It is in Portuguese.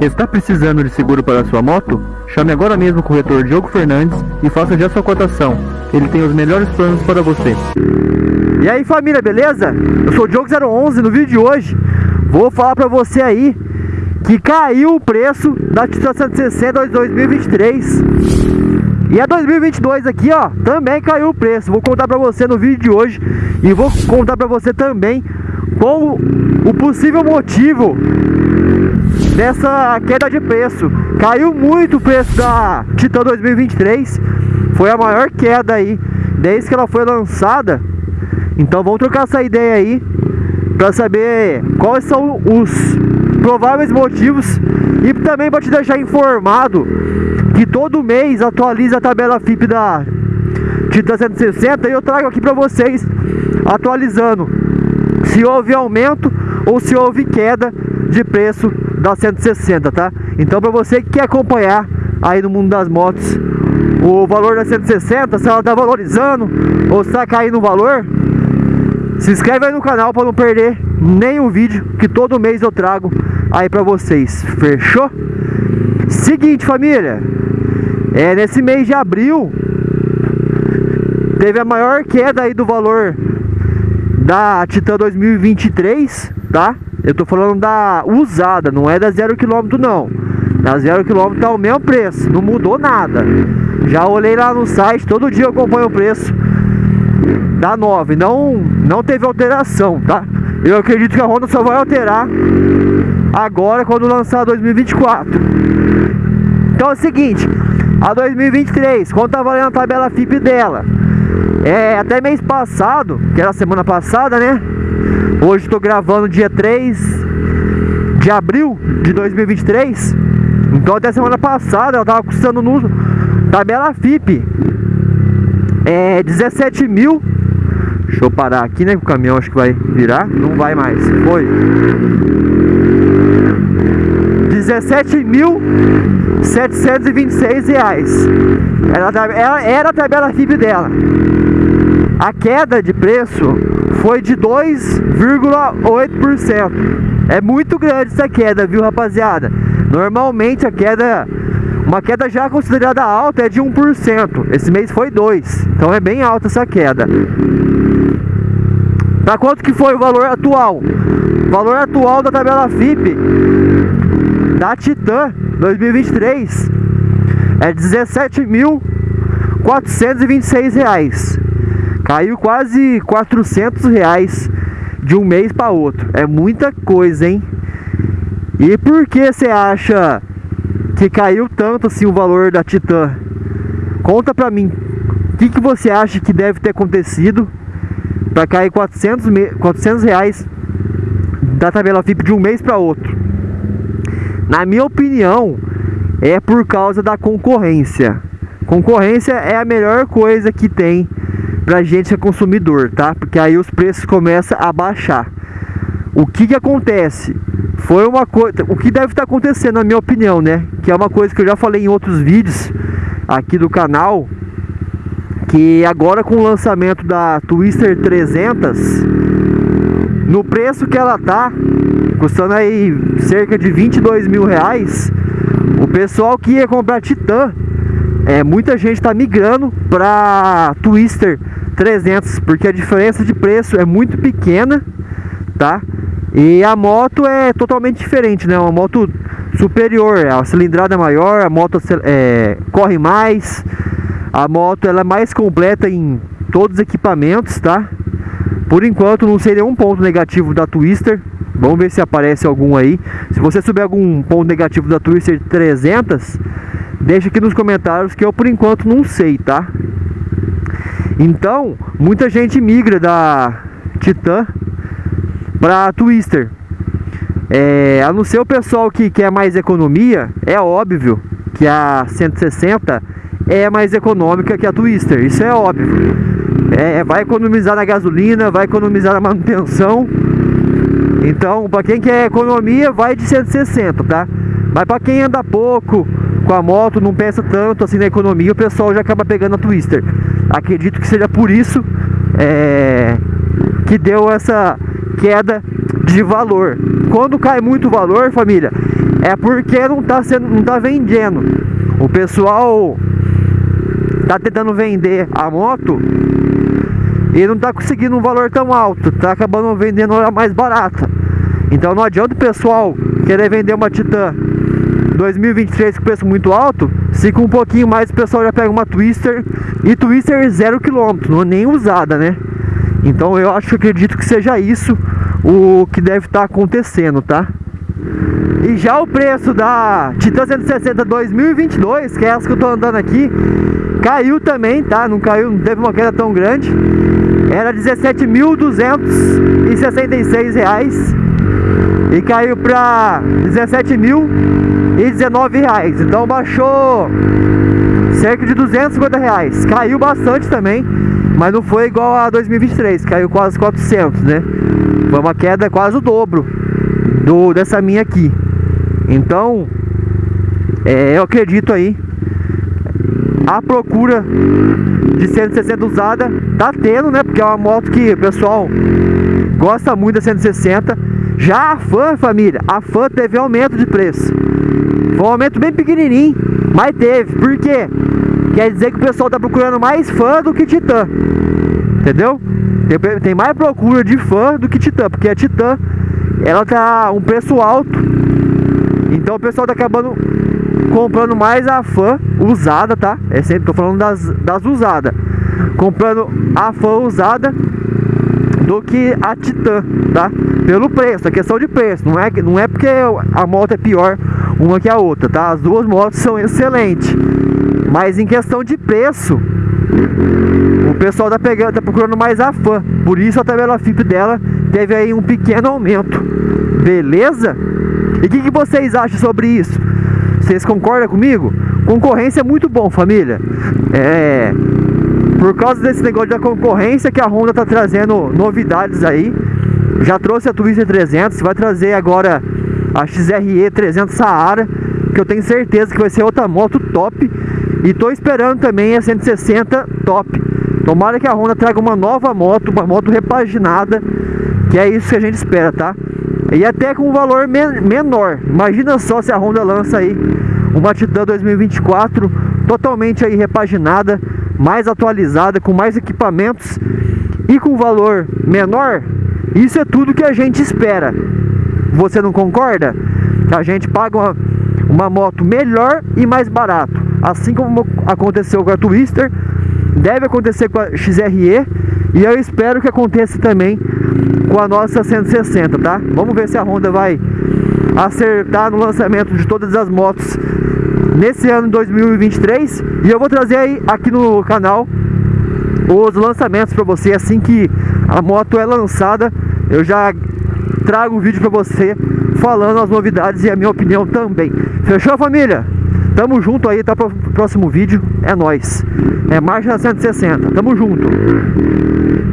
Está precisando de seguro para sua moto? Chame agora mesmo o corretor Diogo Fernandes e faça já sua cotação. Ele tem os melhores planos para você. E aí família, beleza? Eu sou o Diogo011 no vídeo de hoje Vou falar pra você aí que caiu o preço da Titan 160 2023 e a 2022 aqui, ó, também caiu o preço. Vou contar pra você no vídeo de hoje e vou contar pra você também qual o possível motivo dessa queda de preço. Caiu muito o preço da Titan 2023. Foi a maior queda aí desde que ela foi lançada. Então vamos trocar essa ideia aí para saber quais são os prováveis motivos e também para te deixar informado que todo mês atualiza a tabela FIP da Titan 160 e eu trago aqui para vocês atualizando se houve aumento ou se houve queda de preço da 160, tá? Então para você que quer acompanhar aí no mundo das motos o valor da 160, se ela tá valorizando ou se tá caindo o valor, se inscreve aí no canal para não perder nenhum vídeo que todo mês eu trago aí para vocês. Fechou? Seguinte, família. É, nesse mês de abril teve a maior queda aí do valor da Titan 2023, tá? Eu tô falando da usada, não é da zero quilômetro não. Da zero quilômetro tá o mesmo preço, não mudou nada. Já olhei lá no site, todo dia eu acompanho o preço da 9 não, não teve alteração, tá? Eu acredito que a Honda só vai alterar agora quando lançar a 2024 Então é o seguinte, a 2023, quanto tá valendo a tabela FIP dela? É, até mês passado, que era semana passada, né? Hoje estou gravando dia 3 de abril de 2023 Então até semana passada ela tava custando no tabela FIP é 17 mil Deixa eu parar aqui, né? O caminhão acho que vai virar. Não vai mais. Foi. 17.726 reais. Era, era, era a tabela FIP dela. A queda de preço foi de 2,8%. É muito grande essa queda, viu, rapaziada? Normalmente a queda uma queda já considerada alta é de 1%. Esse mês foi 2%. Então é bem alta essa queda. Para quanto que foi o valor atual? O valor atual da tabela FIP da Titan 2023 é 17.426 reais. Caiu quase 400 reais de um mês para outro. É muita coisa, hein? E por que você acha que caiu tanto assim o valor da Titan. Conta pra mim, o que, que você acha que deve ter acontecido para cair 400, 400 reais da tabela FIP de um mês para outro? Na minha opinião, é por causa da concorrência. Concorrência é a melhor coisa que tem pra gente é consumidor, tá? Porque aí os preços começam a baixar. O que que acontece? Foi uma coisa, o que deve estar acontecendo na minha opinião, né? Que é uma coisa que eu já falei em outros vídeos aqui do canal, que agora com o lançamento da Twister 300, no preço que ela tá, custando aí cerca de 22 mil reais, o pessoal que ia comprar Titan, é, muita gente está migrando para Twister 300, porque a diferença de preço é muito pequena, tá? E a moto é totalmente diferente, né? Uma moto superior, a cilindrada é maior, a moto é, corre mais, a moto ela é mais completa em todos os equipamentos, tá? Por enquanto não sei nenhum ponto negativo da Twister, vamos ver se aparece algum aí. Se você souber algum ponto negativo da Twister 300, deixa aqui nos comentários que eu por enquanto não sei, tá? Então, muita gente migra da Titan para Twister. É, a não ser o pessoal que quer mais economia, é óbvio que a 160 é mais econômica que a Twister, isso é óbvio. É, vai economizar na gasolina, vai economizar na manutenção. Então, para quem quer economia, vai de 160, tá? Mas para quem anda pouco com a moto, não pensa tanto assim na economia, o pessoal já acaba pegando a Twister. Acredito que seja por isso é, que deu essa queda de valor. Quando cai muito valor, família, é porque não tá sendo, não tá vendendo. O pessoal tá tentando vender a moto e não tá conseguindo um valor tão alto, tá acabando vendendo ela mais barata. Então não adianta o pessoal querer vender uma Titan 2023 com preço muito alto, se com um pouquinho mais o pessoal já pega uma Twister e Twister zero quilômetro, não é nem usada, né? Então eu acho que acredito que seja isso o que deve estar tá acontecendo, tá? E já o preço da Titan 160 2022, que é essa que eu tô andando aqui, caiu também, tá? Não caiu, não teve uma queda tão grande. Era 17.266 reais e caiu para 17.019 reais. Então baixou cerca de 250 reais. Caiu bastante também, mas não foi igual a 2023, caiu quase 400, né? Foi uma queda quase o dobro do dessa minha aqui. Então, é, eu acredito aí a procura de 160 usada tá tendo, né? Porque é uma moto que o pessoal gosta muito da 160 já a fã, família, a fã teve aumento de preço. Foi um aumento bem pequenininho, mas teve. Por quê? Quer dizer que o pessoal tá procurando mais fã do que Titan. Entendeu? Tem, tem mais procura de fã do que Titan, porque a Titan ela tá um preço alto. Então o pessoal tá acabando comprando mais a fã usada, tá? É sempre tô falando das, das usadas. Comprando a fã usada do que a Titan, tá? Pelo preço, a questão de preço, não é, não é porque a moto é pior uma que a outra, tá? As duas motos são excelentes, mas em questão de preço, o pessoal tá, pegando, tá procurando mais a fã, por isso a tabela FIP dela teve aí um pequeno aumento, beleza? E o que, que vocês acham sobre isso? Vocês concordam comigo? Concorrência é muito bom, família. É, por causa desse negócio da concorrência que a Honda tá trazendo novidades aí. Já trouxe a Twister 300, vai trazer agora a XRE 300 Saara, que eu tenho certeza que vai ser outra moto top. E tô esperando também a 160 top. Tomara que a Honda traga uma nova moto, uma moto repaginada, que é isso que a gente espera, tá? E até com um valor men menor. Imagina só se a Honda lança aí uma Titan 2024 totalmente aí repaginada mais atualizada, com mais equipamentos e com valor menor, isso é tudo que a gente espera. Você não concorda? A gente paga uma, uma moto melhor e mais barato. Assim como aconteceu com a Twister, deve acontecer com a XRE e eu espero que aconteça também com a nossa 160, tá? Vamos ver se a Honda vai acertar no lançamento de todas as motos nesse ano 2023 e eu vou trazer aí aqui no canal os lançamentos para você assim que a moto é lançada eu já trago um vídeo para você falando as novidades e a minha opinião também. Fechou família? Tamo junto aí tá pro próximo vídeo. É nós é marcha 160 tamo junto